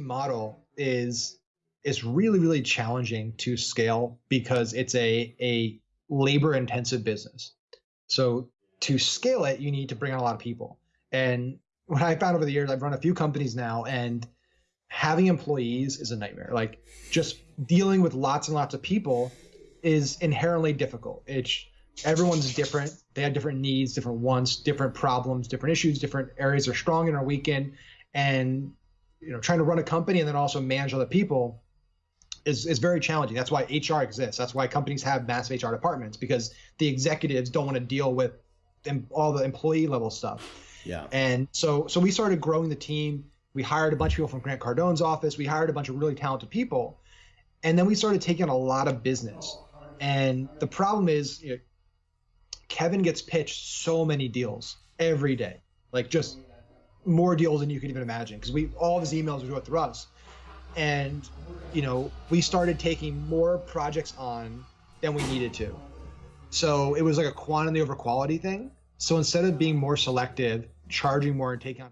model is is really really challenging to scale because it's a a labor intensive business. So to scale it, you need to bring on a lot of people. And what I found over the years, I've run a few companies now, and having employees is a nightmare. Like just dealing with lots and lots of people is inherently difficult. It's everyone's different. They have different needs, different wants, different problems, different issues, different areas they're strong and are weak in. And you know, trying to run a company and then also manage other people is, is very challenging. That's why HR exists. That's why companies have massive HR departments because the executives don't want to deal with all the employee level stuff. Yeah. And so so we started growing the team. We hired a bunch of people from Grant Cardone's office. We hired a bunch of really talented people. And then we started taking on a lot of business. And the problem is you know, Kevin gets pitched so many deals every day. Like just more deals than you could even imagine because we all of his emails were go through us. And you know we started taking more projects on than we needed to. So it was like a quantity over quality thing. So instead of being more selective charging more and taking on